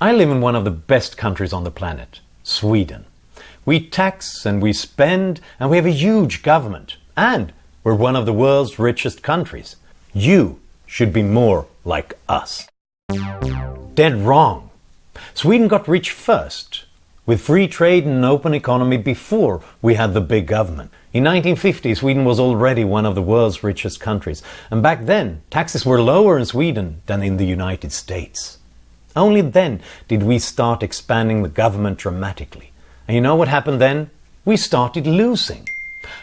I live in one of the best countries on the planet, Sweden. We tax and we spend and we have a huge government and we're one of the world's richest countries. You should be more like us. Dead wrong. Sweden got rich first, with free trade and an open economy before we had the big government. In 1950, Sweden was already one of the world's richest countries, and back then taxes were lower in Sweden than in the United States. Only then did we start expanding the government dramatically. And you know what happened then? We started losing.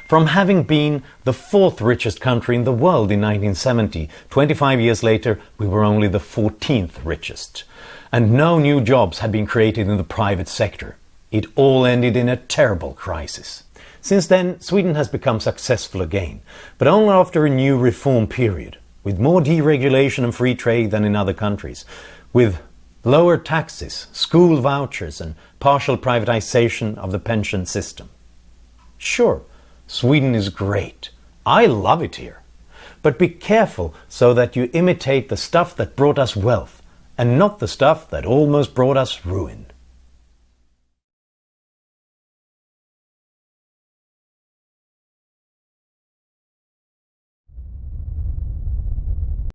From having been the fourth richest country in the world in 1970, 25 years later we were only the 14th richest. And no new jobs had been created in the private sector. It all ended in a terrible crisis. Since then, Sweden has become successful again, but only after a new reform period, with more deregulation and free trade than in other countries, with lower taxes, school vouchers and partial privatization of the pension system. Sure, Sweden is great. I love it here. But be careful so that you imitate the stuff that brought us wealth and not the stuff that almost brought us ruin.